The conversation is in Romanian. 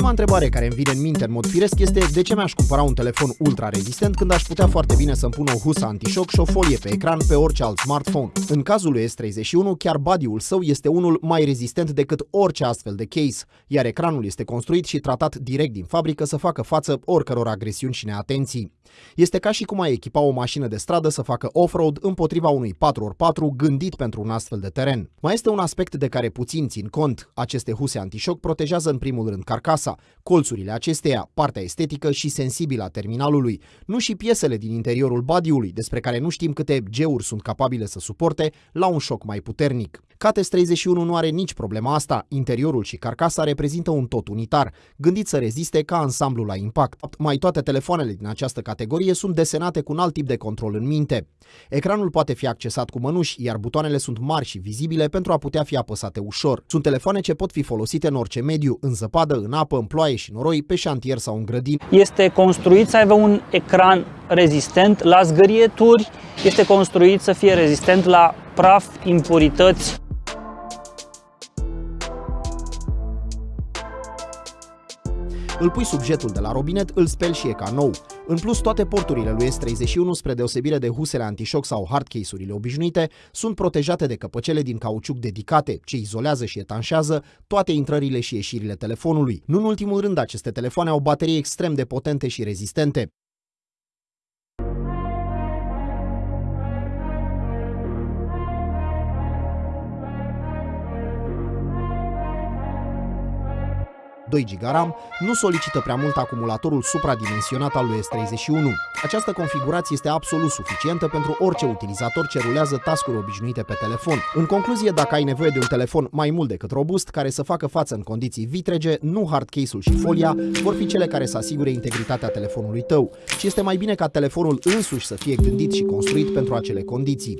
întrebare care îmi vine în minte în mod firesc este de ce mi-aș cumpăra un telefon ultra rezistent când aș putea foarte bine să-mi pun o husă antișoc și o folie pe ecran pe orice alt smartphone. În cazul lui S31, chiar body-ul său este unul mai rezistent decât orice astfel de case, iar ecranul este construit și tratat direct din fabrică să facă față oricăror agresiuni și neatenții. Este ca și cum ai echipa o mașină de stradă să facă off-road împotriva unui 4x4 gândit pentru un astfel de teren. Mai este un aspect de care puțin țin cont. Aceste huse antișoc protejează în primul rând carcasa, colțurile acesteia, partea estetică și sensibilă a terminalului, nu și piesele din interiorul badiului, despre care nu știm câte geuri sunt capabile să suporte la un șoc mai puternic. Cates 31 nu are nici problema asta, interiorul și carcasa reprezintă un tot unitar, gândit să reziste ca ansamblu la impact. Mai toate telefoanele din această categorie sunt desenate cu un alt tip de control în minte. Ecranul poate fi accesat cu mănuși, iar butoanele sunt mari și vizibile pentru a putea fi apăsate ușor. Sunt telefoane ce pot fi folosite în orice mediu, în zăpadă, în apă, în ploaie și noroi, pe șantier sau în grădin. Este construit să aibă un ecran rezistent la zgârieturi, este construit să fie rezistent la praf, impurități, Îl pui sub jetul de la robinet, îl speli și e ca nou. În plus, toate porturile lui S31, spre deosebire de husele antișoc sau hardcase-urile obișnuite, sunt protejate de căpăcele din cauciuc dedicate, ce izolează și etanșează toate intrările și ieșirile telefonului. Nu în ultimul rând, aceste telefoane au baterii extrem de potente și rezistente. GB RAM, nu solicită prea mult acumulatorul supradimensionat al lui S31. Această configurație este absolut suficientă pentru orice utilizator ce rulează tascuri obișnuite pe telefon. În concluzie, dacă ai nevoie de un telefon mai mult decât robust, care să facă față în condiții vitrege, nu hardcase-ul și folia vor fi cele care să asigure integritatea telefonului tău, ci este mai bine ca telefonul însuși să fie gândit și construit pentru acele condiții.